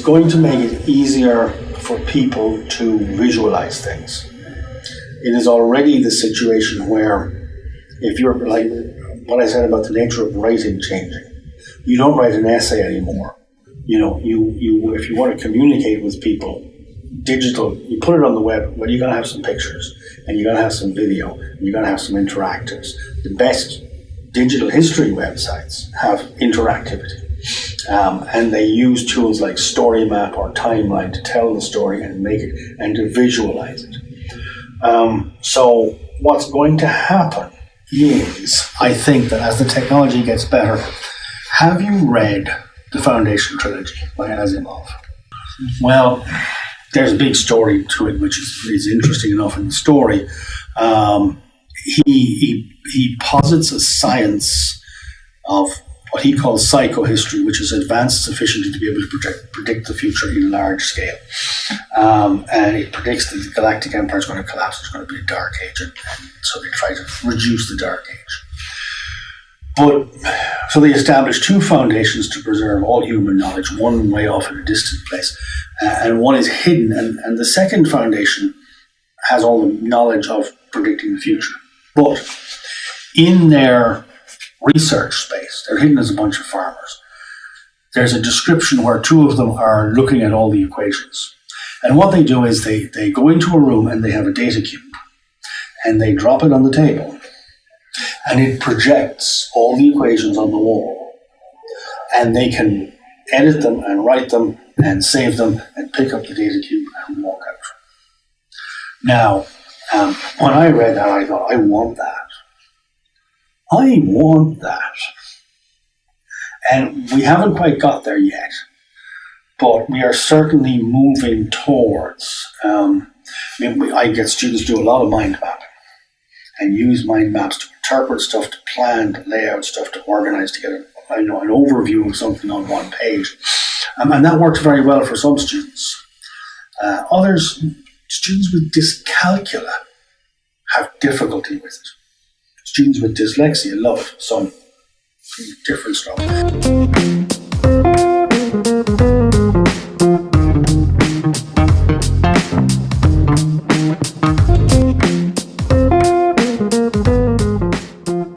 going to make it easier for people to visualize things. It is already the situation where if you're like what I said about the nature of writing changing, you don't write an essay anymore. You know, you, you if you want to communicate with people, digital, you put it on the web, but you're gonna have some pictures and you're gonna have some video, and you're gonna have some interactives. The best digital history websites have interactivity. Um, and they use tools like StoryMap or Timeline to tell the story and make it and to visualize it. Um, so what's going to happen is, I think that as the technology gets better, have you read the Foundation trilogy by Asimov? Well, there's a big story to it, which is, is interesting enough in the story. Um, he, he, he posits a science of what he calls psychohistory, which is advanced sufficiently to be able to predict, predict the future in large scale. Um, and it predicts that the galactic empire is going to collapse, it's going to be a dark age, and, and so they try to reduce the dark age. But so they established two foundations to preserve all human knowledge, one way off in a distant place, uh, and one is hidden, and, and the second foundation has all the knowledge of predicting the future. But in their research space, they're hidden as a bunch of farmers. There's a description where two of them are looking at all the equations. And what they do is they, they go into a room and they have a data cube and they drop it on the table and it projects all the equations on the wall and they can edit them and write them and save them and pick up the data cube and walk out. Now, um, when I read that, I thought, I want that. I want that. And we haven't quite got there yet, but we are certainly moving towards. Um, I, mean, I get students do a lot of mind mapping and use mind maps to interpret stuff, to plan, to lay out stuff, to organize, to get a, you know, an overview of something on one page. Um, and that works very well for some students. Uh, others, students with dyscalculia, have difficulty with it. Students with dyslexia love. Some different stuff.